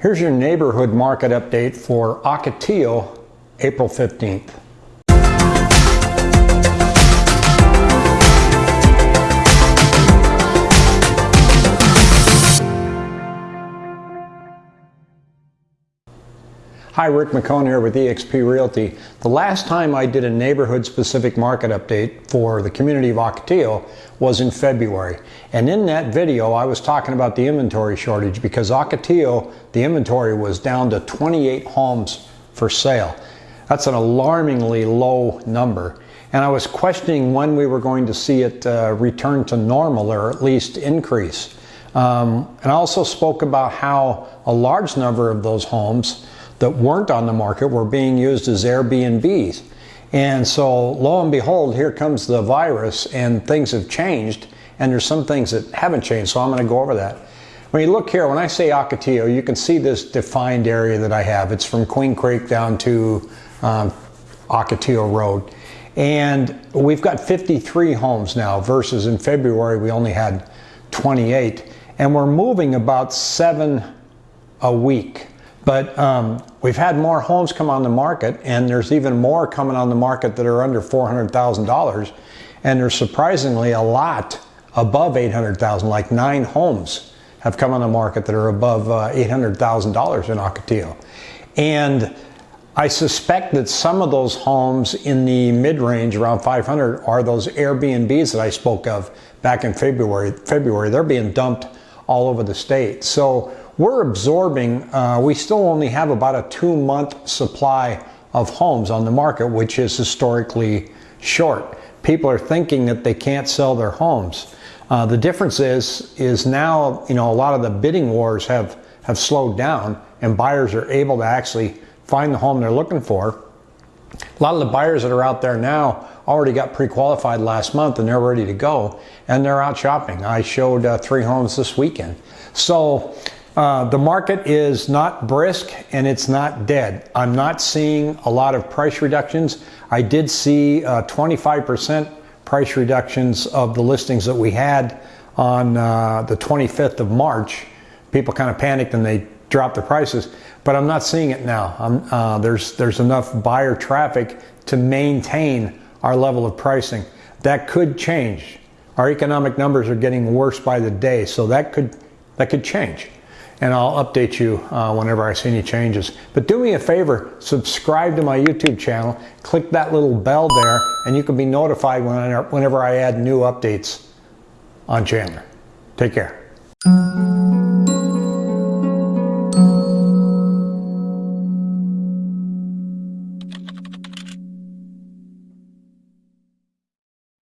Here's your neighborhood market update for Ocotillo, April 15th. Hi, Rick McCone here with eXp Realty. The last time I did a neighborhood specific market update for the community of Ocotillo was in February. And in that video, I was talking about the inventory shortage because Ocotillo, the inventory was down to 28 homes for sale. That's an alarmingly low number. And I was questioning when we were going to see it uh, return to normal or at least increase. Um, and I also spoke about how a large number of those homes that weren't on the market were being used as Airbnbs. And so, lo and behold, here comes the virus, and things have changed, and there's some things that haven't changed. So, I'm going to go over that. When you look here, when I say Ocotillo, you can see this defined area that I have. It's from Queen Creek down to um, Ocotillo Road. And we've got 53 homes now versus in February we only had 28. And we're moving about seven a week. But um, we've had more homes come on the market, and there's even more coming on the market that are under $400,000. And there's surprisingly a lot above 800,000, like nine homes have come on the market that are above uh, $800,000 in Ocotillo. And I suspect that some of those homes in the mid-range around 500 are those Airbnbs that I spoke of back in February. February, they're being dumped all over the state. So we're absorbing, uh, we still only have about a two month supply of homes on the market, which is historically short. People are thinking that they can't sell their homes. Uh, the difference is, is now, you know, a lot of the bidding wars have, have slowed down and buyers are able to actually find the home they're looking for. A lot of the buyers that are out there now already got pre-qualified last month and they're ready to go and they're out shopping. I showed uh, three homes this weekend. So uh, the market is not brisk and it's not dead. I'm not seeing a lot of price reductions. I did see 25% uh, price reductions of the listings that we had on uh, the 25th of March. People kind of panicked and they dropped the prices, but I'm not seeing it now. Uh, there's, there's enough buyer traffic to maintain our level of pricing. That could change. Our economic numbers are getting worse by the day, so that could, that could change and I'll update you uh, whenever I see any changes. But do me a favor, subscribe to my YouTube channel, click that little bell there, and you can be notified whenever I add new updates on Chandler. Take care.